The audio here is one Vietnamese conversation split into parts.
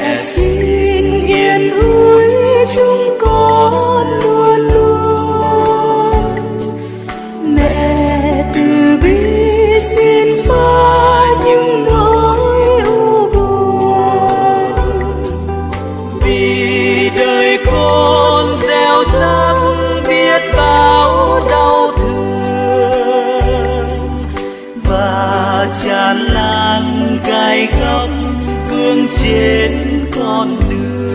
mẹ xin yên ủi chúng con luôn luôn. Mẹ từ bi xin pha những nỗi u buồn. Vì đời con gieo rắc biết bao đau thương. Và tràn lan gai góc cương trên con đường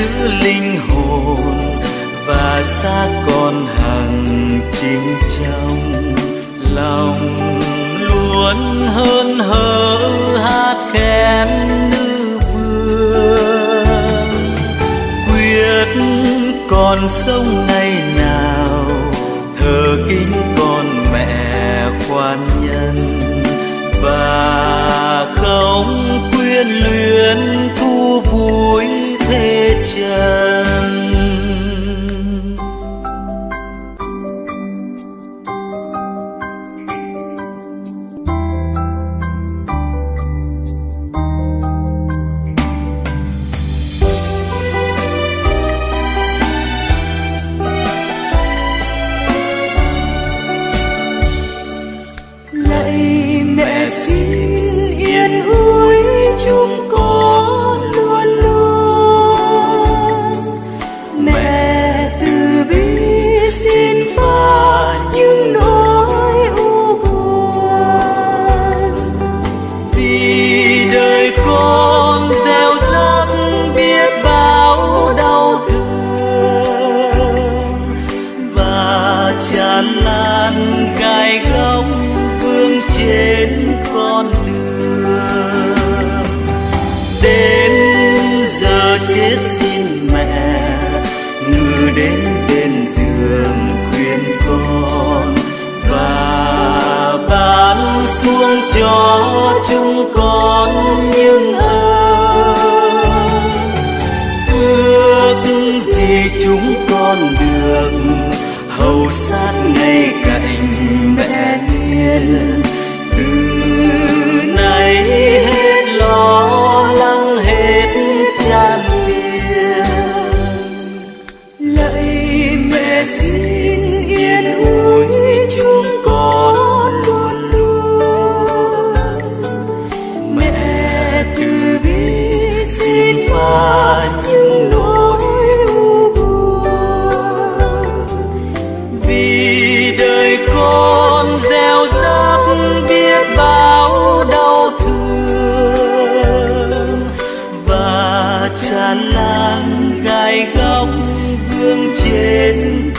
giữ linh hồn và xác con hằng chính trong lòng. Luôn hơn hở hát khen nữ vương. Quyết con sống ngày nào, thờ kính con mẹ khoan nhân. Và không quyến luyến thu vui chân lạy mẹ xin yên ủi chúng vì đời con gieo rắc biết bao đau thương và tràn lan gai góc vương trên con đường. Đến giờ chết xin mẹ ngừ đến bên giường khuyên con. Cho chúng con những ơn ước gì chúng con được hầu sát ngay cạnh mẹ hiền từ nay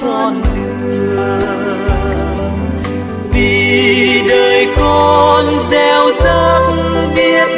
con đường. Vì đời con gieo rắc biết